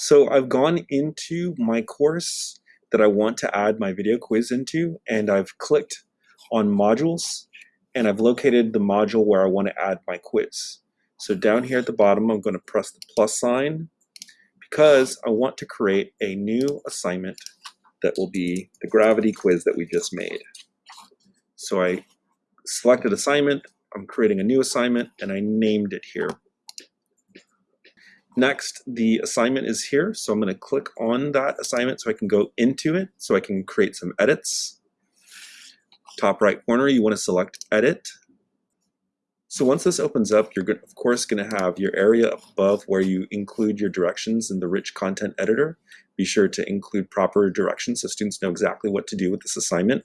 So I've gone into my course that I want to add my video quiz into, and I've clicked on modules, and I've located the module where I want to add my quiz. So down here at the bottom, I'm going to press the plus sign because I want to create a new assignment that will be the gravity quiz that we just made. So I selected assignment, I'm creating a new assignment, and I named it here. Next, the assignment is here, so I'm going to click on that assignment so I can go into it, so I can create some edits. Top right corner, you want to select Edit. So once this opens up, you're of course going to have your area above where you include your directions in the rich content editor. Be sure to include proper directions so students know exactly what to do with this assignment.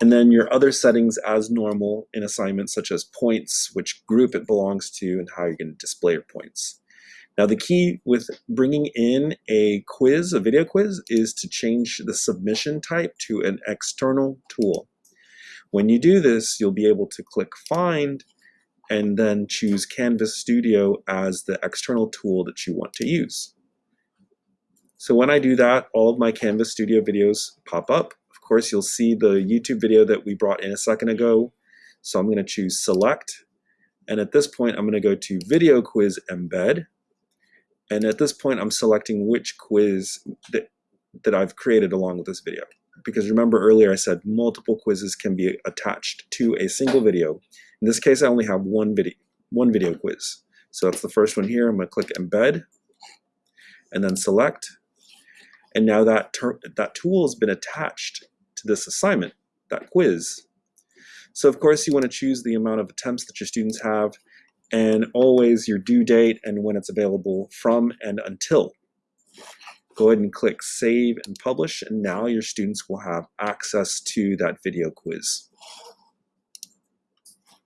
And then your other settings as normal in assignments such as points, which group it belongs to, and how you're going to display your points. Now the key with bringing in a quiz, a video quiz, is to change the submission type to an external tool. When you do this, you'll be able to click Find and then choose Canvas Studio as the external tool that you want to use. So when I do that, all of my Canvas Studio videos pop up. Of course, you'll see the YouTube video that we brought in a second ago. So I'm going to choose Select. And at this point, I'm going to go to Video Quiz Embed. And at this point, I'm selecting which quiz that, that I've created along with this video. Because remember earlier I said multiple quizzes can be attached to a single video. In this case, I only have one video, one video quiz. So that's the first one here. I'm going to click Embed and then Select. And now that, that tool has been attached to this assignment, that quiz. So of course you want to choose the amount of attempts that your students have and always your due date and when it's available from and until. Go ahead and click Save and Publish, and now your students will have access to that video quiz.